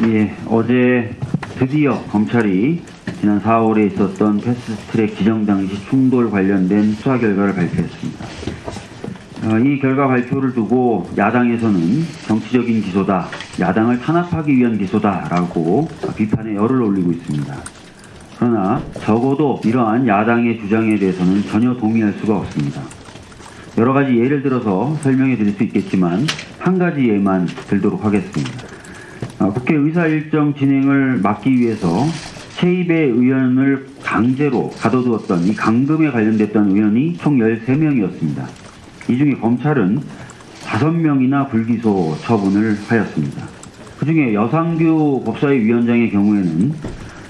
예, 어제 드디어 검찰이 지난 4월에 있었던 패스트트랙 지정 당시 충돌 관련된 수사 결과를 발표했습니다. 어, 이 결과 발표를 두고 야당에서는 정치적인 기소다, 야당을 탄압하기 위한 기소다라고 비판의 열을 올리고 있습니다. 그러나 적어도 이러한 야당의 주장에 대해서는 전혀 동의할 수가 없습니다. 여러 가지 예를 들어서 설명해 드릴 수 있겠지만 한 가지 예만 들도록 하겠습니다. 어, 국회 의사 일정 진행을 막기 위해서 최입의 의원을 강제로 가둬두었던 이 강금에 관련됐던 의원이 총 13명이었습니다. 이 중에 검찰은 5명이나 불기소 처분을 하였습니다. 그 중에 여상규 법사위 위원장의 경우에는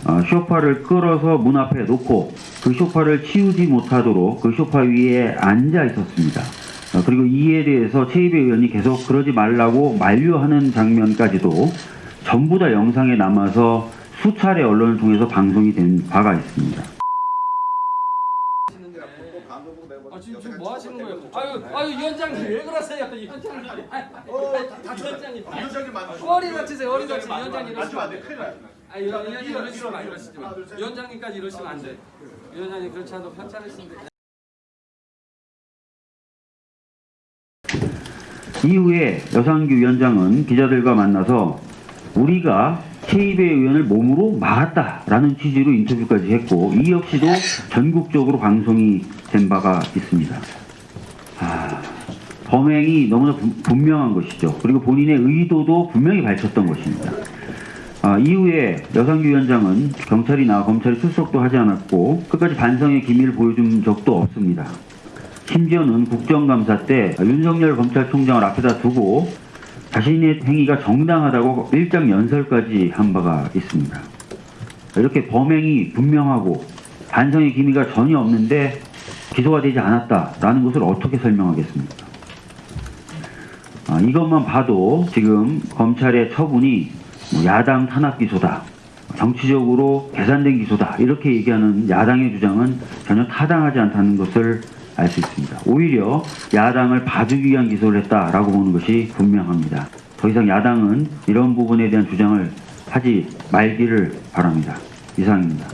어, 쇼파를 끌어서 문 앞에 놓고 그 쇼파를 치우지 못하도록 그 쇼파 위에 앉아 있었습니다. 어, 그리고 이에 대해서 최입의 의원이 계속 그러지 말라고 만류하는 장면까지도 전부 다 영상에 남아서 수차례 언론을 통해서 방송이 된 바가 있습니다. 아 지금 지금 뭐 하시는 거예요? 아유 아유 위원장님 왜 그러세요? 위원장님 위원장님 위원장님 만 허리 다치세요 허리 다치세요 위원장님 이러시면 안안 돼. 돼. 큰일 나요. 아 위원장님 이러시면 안 이러시지 마. 위원장님까지 이러시면 안 돼. 위원장님 그렇지 않아도 편찮으신데. 이후에 여상규 위원장은 기자들과 만나서 우리가 최입의 의원을 몸으로 막았다라는 취지로 인터뷰까지 했고 이 역시도 전국적으로 방송이 된 바가 있습니다. 아, 범행이 너무나 분- 분명한 것이죠. 그리고 본인의 의도도 분명히 밝혔던 것입니다. 아, 이후에 여상규 위원장은 경찰이나 검찰이 출석도 하지 않았고 끝까지 반성의 기미를 보여준 적도 없습니다. 심지어는 국정감사 때 윤석열 검찰총장을 앞에다 두고 자신의 행위가 정당하다고 일장 연설까지 한 바가 있습니다. 이렇게 범행이 분명하고 반성의 기미가 전혀 없는데 기소가 되지 않았다라는 것을 어떻게 설명하겠습니까? 아, 이것만 봐도 지금 검찰의 처분이 뭐 야당 탄압 기소다, 정치적으로 계산된 기소다 이렇게 얘기하는 야당의 주장은 전혀 타당하지 않다는 것을 알 수 있습니다. 오히려 야당을 봐주기 위한 기소를 했다라고 보는 것이 분명합니다. 더 이상 야당은 이런 부분에 대한 주장을 하지 말기를 바랍니다. 이상입니다.